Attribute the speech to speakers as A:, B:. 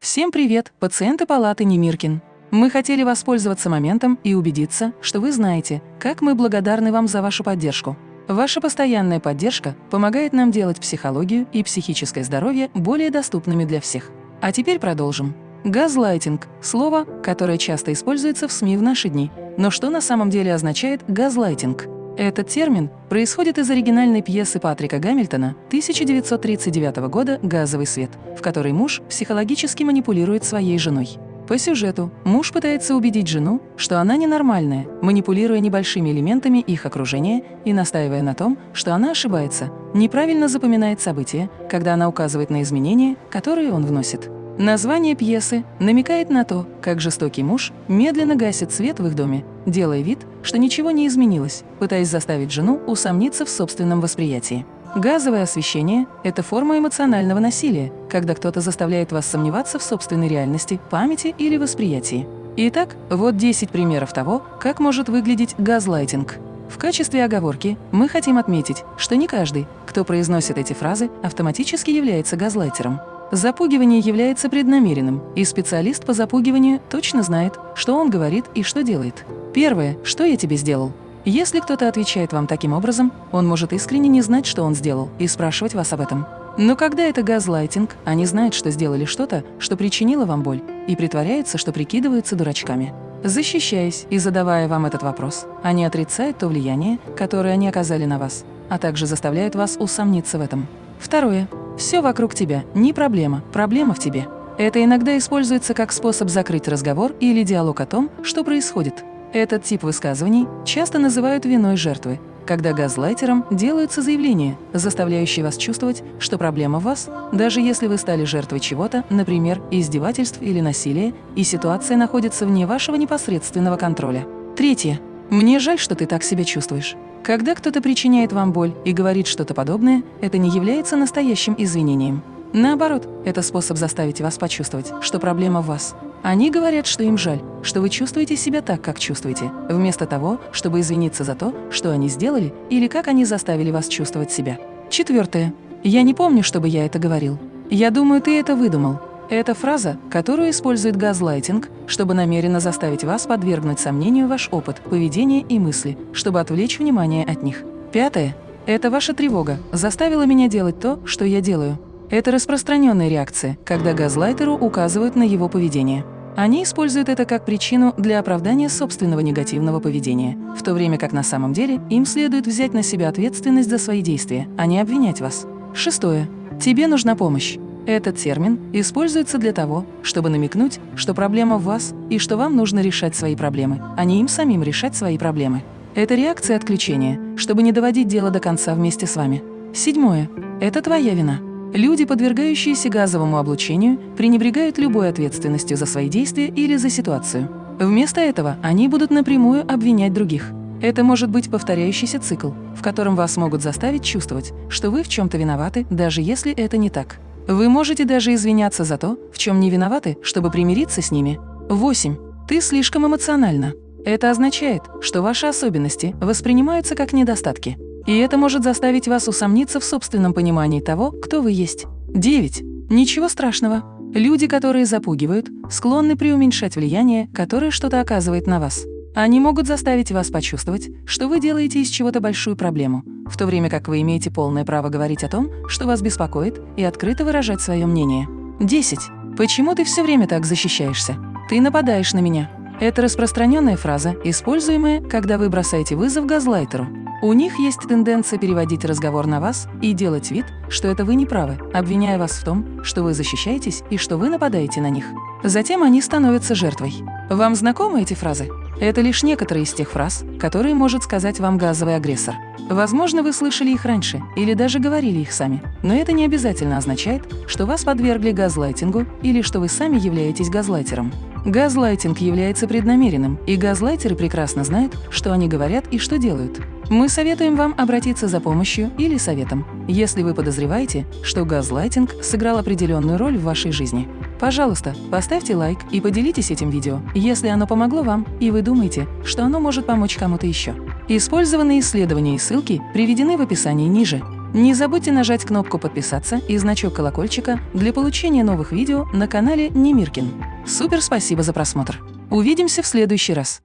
A: Всем привет, пациенты палаты Немиркин. Мы хотели воспользоваться моментом и убедиться, что вы знаете, как мы благодарны вам за вашу поддержку. Ваша постоянная поддержка помогает нам делать психологию и психическое здоровье более доступными для всех. А теперь продолжим. Газлайтинг – слово, которое часто используется в СМИ в наши дни. Но что на самом деле означает газлайтинг? Этот термин происходит из оригинальной пьесы Патрика Гамильтона 1939 года «Газовый свет», в которой муж психологически манипулирует своей женой. По сюжету муж пытается убедить жену, что она ненормальная, манипулируя небольшими элементами их окружения и настаивая на том, что она ошибается, неправильно запоминает события, когда она указывает на изменения, которые он вносит. Название пьесы намекает на то, как жестокий муж медленно гасит свет в их доме, делая вид, что ничего не изменилось, пытаясь заставить жену усомниться в собственном восприятии. Газовое освещение – это форма эмоционального насилия, когда кто-то заставляет вас сомневаться в собственной реальности, памяти или восприятии. Итак, вот 10 примеров того, как может выглядеть газлайтинг. В качестве оговорки мы хотим отметить, что не каждый, кто произносит эти фразы, автоматически является газлайтером. Запугивание является преднамеренным, и специалист по запугиванию точно знает, что он говорит и что делает. Первое, что я тебе сделал. Если кто-то отвечает вам таким образом, он может искренне не знать, что он сделал, и спрашивать вас об этом. Но когда это газлайтинг, они знают, что сделали что-то, что причинило вам боль, и притворяются, что прикидываются дурачками. Защищаясь и задавая вам этот вопрос, они отрицают то влияние, которое они оказали на вас, а также заставляют вас усомниться в этом. Второе. Все вокруг тебя, не проблема, проблема в тебе. Это иногда используется как способ закрыть разговор или диалог о том, что происходит. Этот тип высказываний часто называют виной жертвы, когда газлайтером делаются заявления, заставляющие вас чувствовать, что проблема в вас, даже если вы стали жертвой чего-то, например, издевательств или насилия, и ситуация находится вне вашего непосредственного контроля. Третье. Мне жаль, что ты так себя чувствуешь. Когда кто-то причиняет вам боль и говорит что-то подобное, это не является настоящим извинением. Наоборот, это способ заставить вас почувствовать, что проблема в вас. Они говорят, что им жаль, что вы чувствуете себя так, как чувствуете, вместо того, чтобы извиниться за то, что они сделали или как они заставили вас чувствовать себя. Четвертое. Я не помню, чтобы я это говорил. Я думаю, ты это выдумал. Это фраза, которую использует газлайтинг, чтобы намеренно заставить вас подвергнуть сомнению ваш опыт, поведение и мысли, чтобы отвлечь внимание от них. Пятое. Это ваша тревога заставила меня делать то, что я делаю. Это распространенная реакция, когда газлайтеру указывают на его поведение. Они используют это как причину для оправдания собственного негативного поведения, в то время как на самом деле им следует взять на себя ответственность за свои действия, а не обвинять вас. Шестое. Тебе нужна помощь. Этот термин используется для того, чтобы намекнуть, что проблема в вас и что вам нужно решать свои проблемы, а не им самим решать свои проблемы. Это реакция отключения, чтобы не доводить дело до конца вместе с вами. Седьмое. Это твоя вина. Люди, подвергающиеся газовому облучению, пренебрегают любой ответственностью за свои действия или за ситуацию. Вместо этого они будут напрямую обвинять других. Это может быть повторяющийся цикл, в котором вас могут заставить чувствовать, что вы в чем-то виноваты, даже если это не так. Вы можете даже извиняться за то, в чем не виноваты, чтобы примириться с ними. 8. Ты слишком эмоциональна. Это означает, что ваши особенности воспринимаются как недостатки. И это может заставить вас усомниться в собственном понимании того, кто вы есть. 9. Ничего страшного. Люди, которые запугивают, склонны преуменьшать влияние, которое что-то оказывает на вас. Они могут заставить вас почувствовать, что вы делаете из чего-то большую проблему, в то время как вы имеете полное право говорить о том, что вас беспокоит, и открыто выражать свое мнение. 10. Почему ты все время так защищаешься? Ты нападаешь на меня. Это распространенная фраза, используемая, когда вы бросаете вызов газлайтеру. У них есть тенденция переводить разговор на вас и делать вид, что это вы не правы, обвиняя вас в том, что вы защищаетесь и что вы нападаете на них. Затем они становятся жертвой. Вам знакомы эти фразы? Это лишь некоторые из тех фраз, которые может сказать вам газовый агрессор. Возможно, вы слышали их раньше или даже говорили их сами, но это не обязательно означает, что вас подвергли газлайтингу или что вы сами являетесь газлайтером. Газлайтинг является преднамеренным, и газлайтеры прекрасно знают, что они говорят и что делают. Мы советуем вам обратиться за помощью или советом, если вы подозреваете, что газлайтинг сыграл определенную роль в вашей жизни. Пожалуйста, поставьте лайк и поделитесь этим видео, если оно помогло вам и вы думаете, что оно может помочь кому-то еще. Использованные исследования и ссылки приведены в описании ниже. Не забудьте нажать кнопку «Подписаться» и значок колокольчика для получения новых видео на канале Немиркин. Супер спасибо за просмотр! Увидимся в следующий раз!